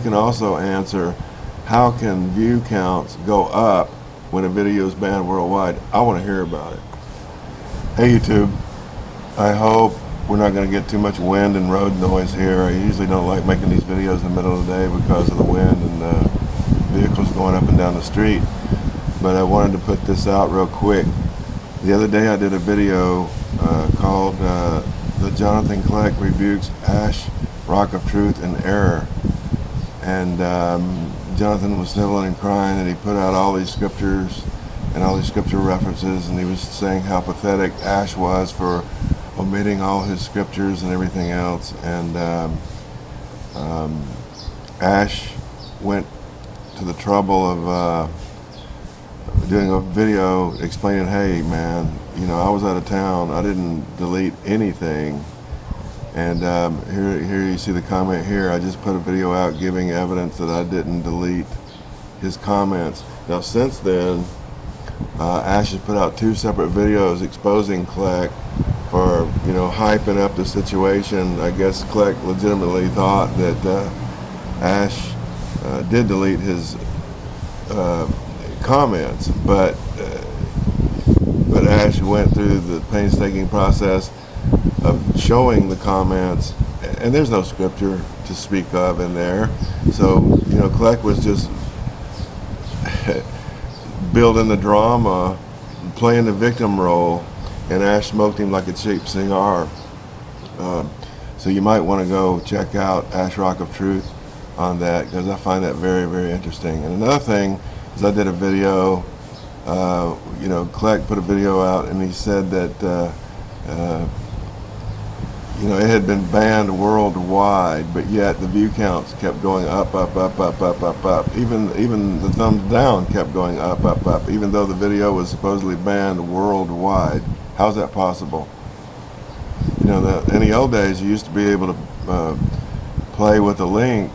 can also answer how can view counts go up when a video is banned worldwide, I want to hear about it. Hey YouTube, I hope we're not going to get too much wind and road noise here. I usually don't like making these videos in the middle of the day because of the wind and uh, vehicles going up and down the street. But I wanted to put this out real quick. The other day I did a video uh, called uh, The Jonathan Kleck Rebukes Ash, Rock of Truth and Error. And um, Jonathan was sniveling and crying and he put out all these scriptures and all these scripture references and he was saying how pathetic Ash was for omitting all his scriptures and everything else. And um, um, Ash went to the trouble of uh, doing a video explaining, hey man, you know, I was out of town. I didn't delete anything. And um, here, here you see the comment here. I just put a video out giving evidence that I didn't delete his comments. Now since then, uh, Ash has put out two separate videos exposing Kleck for you know hyping up the situation. I guess Kleck legitimately thought that uh, Ash uh, did delete his uh, comments, but uh, but Ash went through the painstaking process of showing the comments, and there's no scripture to speak of in there. So you know, Kleck was just building the drama, playing the victim role and Ash smoked him like a cheap cigar. Uh, so you might want to go check out Ash Rock of Truth on that because I find that very, very interesting. And another thing is I did a video, uh, you know, Kleck put a video out and he said that, uh, uh, you know, it had been banned worldwide, but yet the view counts kept going up, up, up, up, up, up, up. Even, even the thumbs down kept going up, up, up, even though the video was supposedly banned worldwide. How's that possible? You know, the, in the old days, you used to be able to uh, play with a link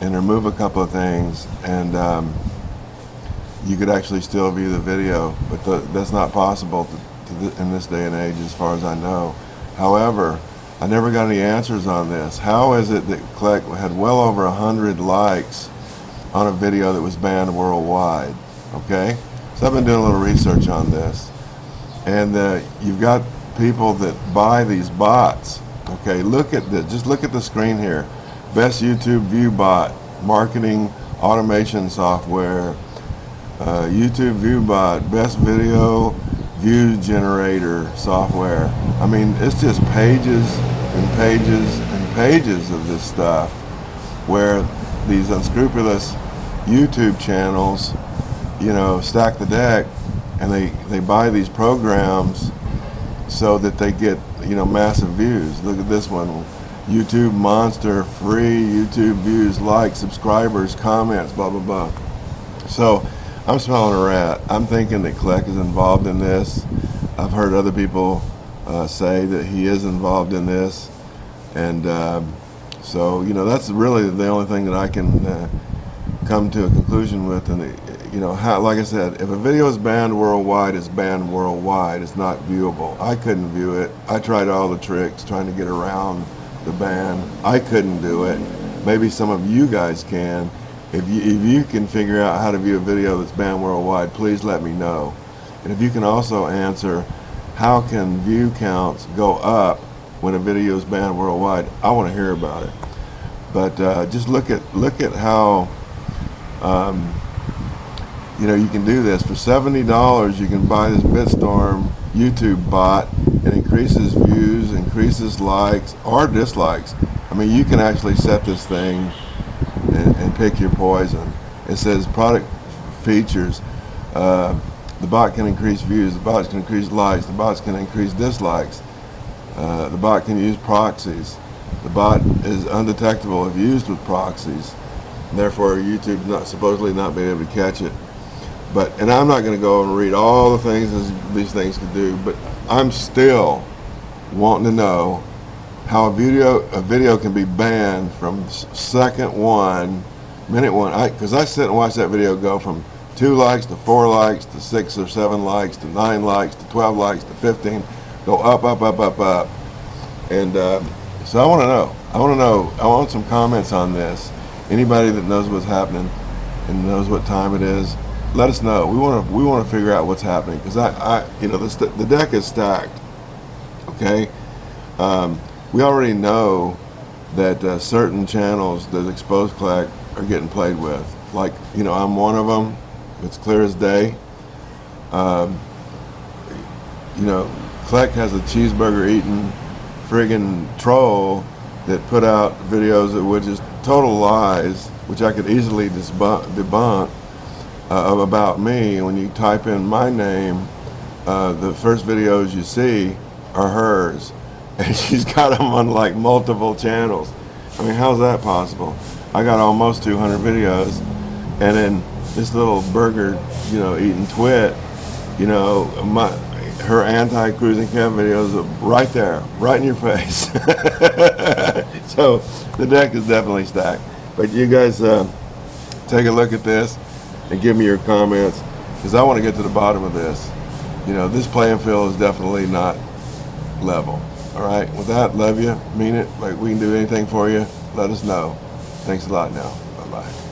and remove a couple of things, and um, you could actually still view the video, but the, that's not possible to, to th in this day and age, as far as I know. However, I never got any answers on this. How is it that Kleck had well over a hundred likes on a video that was banned worldwide? Okay, so I've been doing a little research on this and uh, you've got people that buy these bots okay look at this. just look at the screen here best YouTube view bot marketing automation software uh, YouTube view bot best video view generator software I mean it's just pages and pages and pages of this stuff where these unscrupulous YouTube channels you know stack the deck and they, they buy these programs so that they get, you know, massive views. Look at this one. YouTube Monster, free YouTube views, likes, subscribers, comments, blah, blah, blah. So I'm smelling a rat. I'm thinking that Kleck is involved in this. I've heard other people uh, say that he is involved in this. And um, so, you know, that's really the only thing that I can uh, come to a conclusion with. And you know, how, like I said, if a video is banned worldwide, it's banned worldwide. It's not viewable. I couldn't view it. I tried all the tricks trying to get around the ban. I couldn't do it. Maybe some of you guys can. If you, if you can figure out how to view a video that's banned worldwide, please let me know. And if you can also answer, how can view counts go up when a video is banned worldwide? I want to hear about it. But uh, just look at look at how um, you know, you can do this. For $70, you can buy this BitStorm YouTube bot. It increases views, increases likes or dislikes. I mean, you can actually set this thing and, and pick your poison. It says product features. Uh, the bot can increase views, the bot can increase likes, the bots can increase dislikes. Uh, the bot can use proxies. The bot is undetectable if used with proxies. Therefore, YouTube not supposedly not being able to catch it. But and I'm not going to go and read all the things these things can do, but I'm still wanting to know how a video a video can be banned from second one, minute one. I because I sit and watch that video go from two likes to four likes to six or seven likes to nine likes to 12 likes to 15, go up, up, up, up, up. And uh, so I want to know. I want to know. I want some comments on this. Anybody that knows what's happening and knows what time it is, let us know. We want to we want to figure out what's happening because I, I you know the deck is stacked. Okay, um, we already know that uh, certain channels that expose Kleck are getting played with. Like you know, I'm one of them. It's clear as day. Um, you know, Kleck has a cheeseburger eating friggin' troll that put out videos which is total lies, which I could easily debunk uh, about me. When you type in my name, uh, the first videos you see are hers, and she's got them on like multiple channels. I mean, how's that possible? I got almost 200 videos, and then this little burger, you know, eating twit, you know, my her anti-cruising cam videos are right there, right in your face. so the deck is definitely stacked. But you guys uh, take a look at this and give me your comments because I want to get to the bottom of this. You know, this playing field is definitely not level. All right. With that, love you, mean it. Like we can do anything for you. Let us know. Thanks a lot. Now, bye bye.